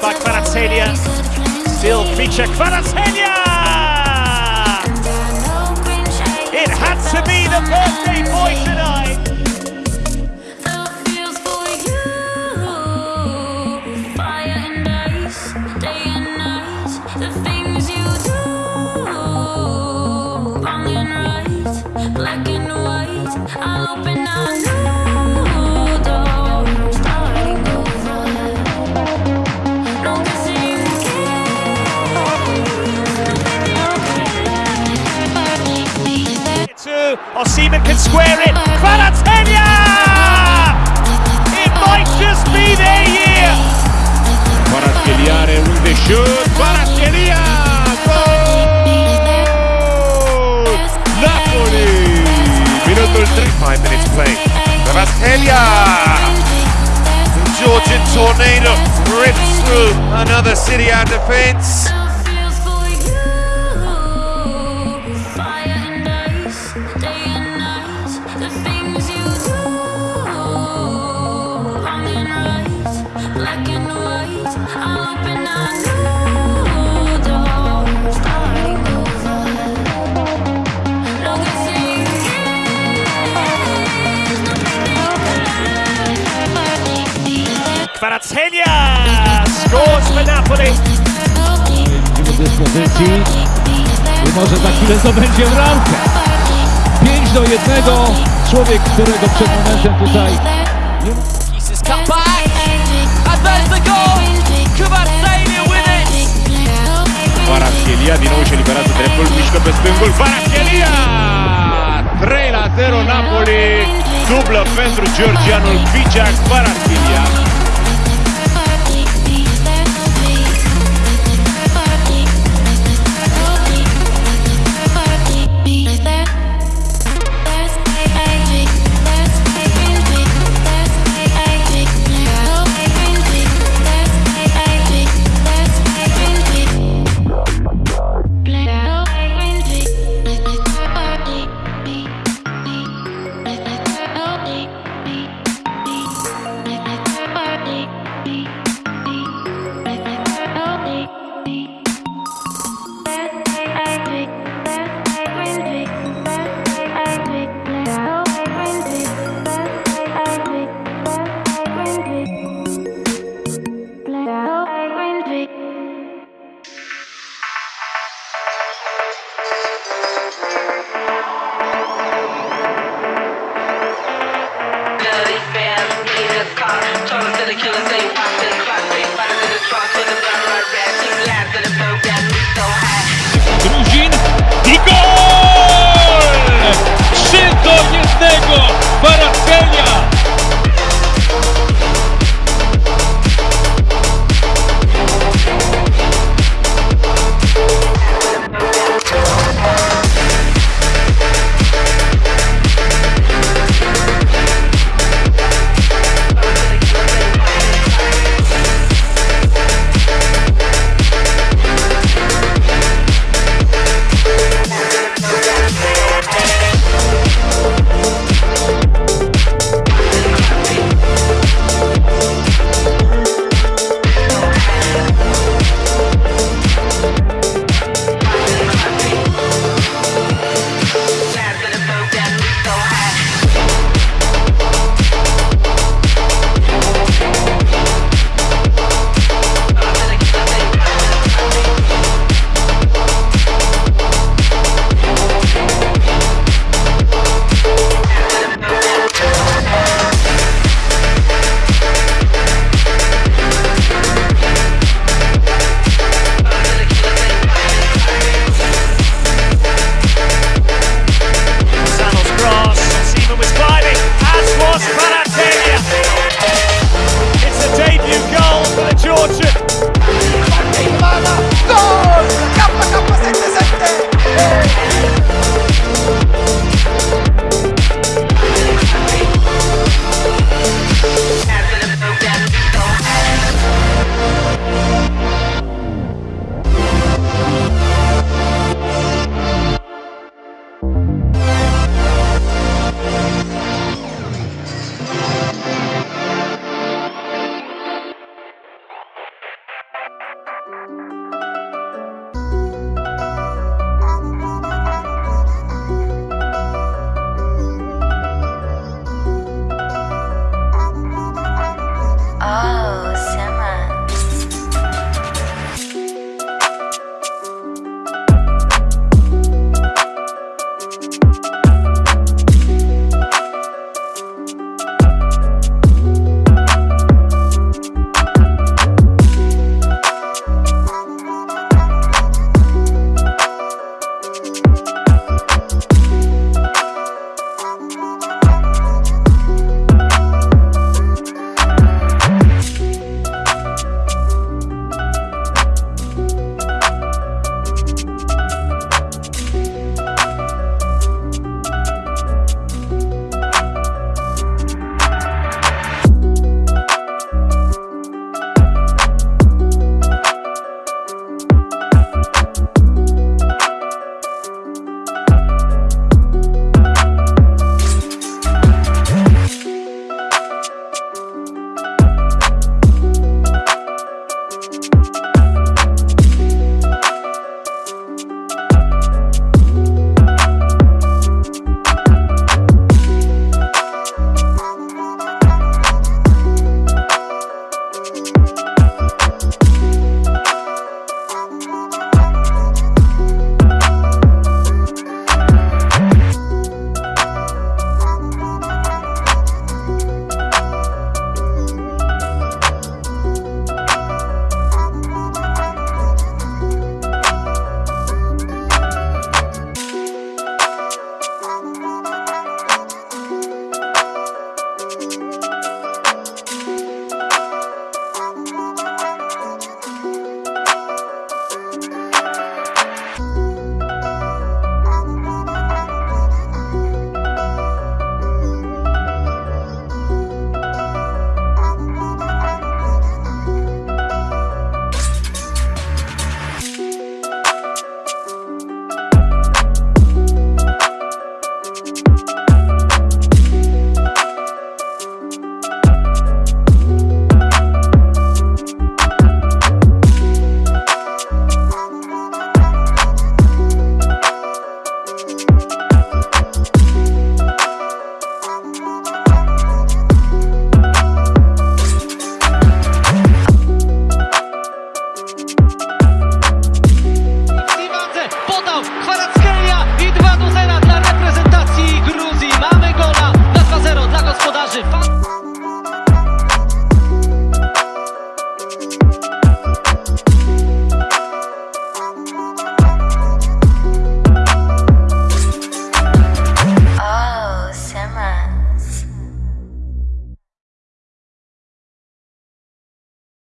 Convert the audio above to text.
by Kvaratskhelia. Still Khvicha Kvaratskhelia! It had to be the birthday boy tonight. Two, Osimhen can square it. Kvaratskhelia! It might just be their year. Kvaratskhelia un shoot. Kvaratskhelia! Goal! Napoli! Minuto il 3. Five minutes play. Kvaratskhelia! Georgian tornado rips through another City out defense. Kvaratskhelia scores for Napoli. do dyspozycji i może za chwilę zdobędzie bramkę. 5 do 1. Człowiek, którego przed momentem tutaj. Pieces cut back, there's the goal. Kvaratskhelia with it. Kvaratskhelia di nuovo c'è liberato Treppol Mischko per Spengol. Kvaratskhelia! 3 la 0 Napoli. Dubla pentru Georgianul Viciac Kvaratskhelia. Thank you.